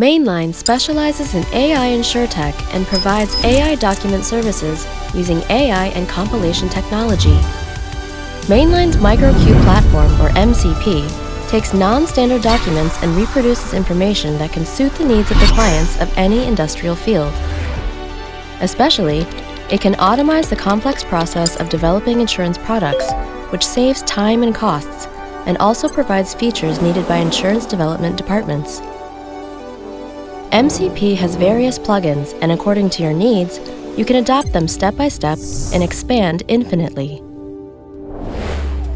Mainline specializes in AI InsurTech and provides AI document services using AI and compilation technology. Mainline's MicroQ platform, or MCP, takes non-standard documents and reproduces information that can suit the needs of the clients of any industrial field. Especially, it can automate the complex process of developing insurance products, which saves time and costs, and also provides features needed by insurance development departments. MCP has various plugins, and according to your needs, you can adapt them step by step and expand infinitely.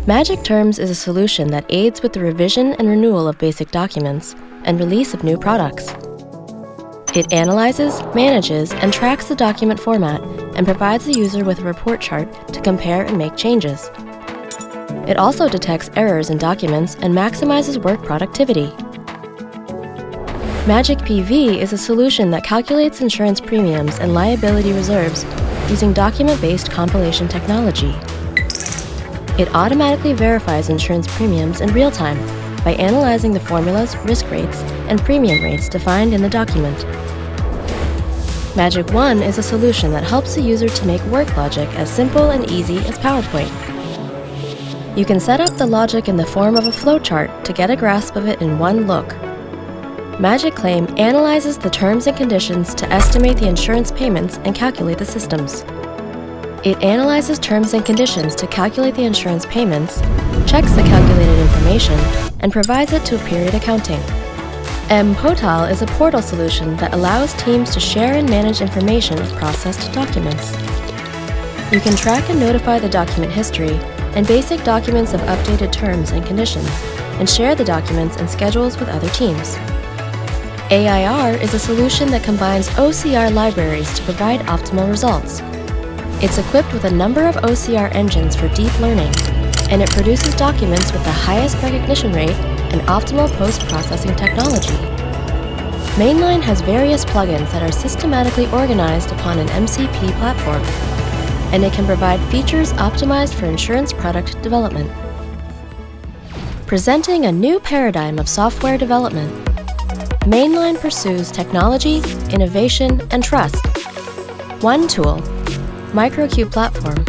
Magic Terms is a solution that aids with the revision and renewal of basic documents and release of new products. It analyzes, manages, and tracks the document format and provides the user with a report chart to compare and make changes. It also detects errors in documents and maximizes work productivity. Magic PV is a solution that calculates insurance premiums and liability reserves using document-based compilation technology. It automatically verifies insurance premiums in real time by analyzing the formulas, risk rates, and premium rates defined in the document. Magic One is a solution that helps the user to make work logic as simple and easy as PowerPoint. You can set up the logic in the form of a flowchart to get a grasp of it in one look. Magic Claim analyzes the terms and conditions to estimate the insurance payments and calculate the systems. It analyzes terms and conditions to calculate the insurance payments, checks the calculated information, and provides it to period accounting. M-Portal is a portal solution that allows teams to share and manage information of processed documents. You can track and notify the document history and basic documents of updated terms and conditions, and share the documents and schedules with other teams. AIR is a solution that combines OCR libraries to provide optimal results. It's equipped with a number of OCR engines for deep learning, and it produces documents with the highest recognition rate and optimal post-processing technology. Mainline has various plugins that are systematically organized upon an MCP platform, and it can provide features optimized for insurance product development. Presenting a new paradigm of software development, Mainline pursues technology, innovation, and trust. One tool, MicroQ Platform.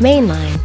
Mainline